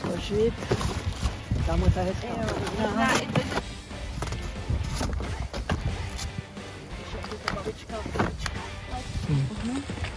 Složit. Tam je ta hezká. Jo, babička, babička. Hmm.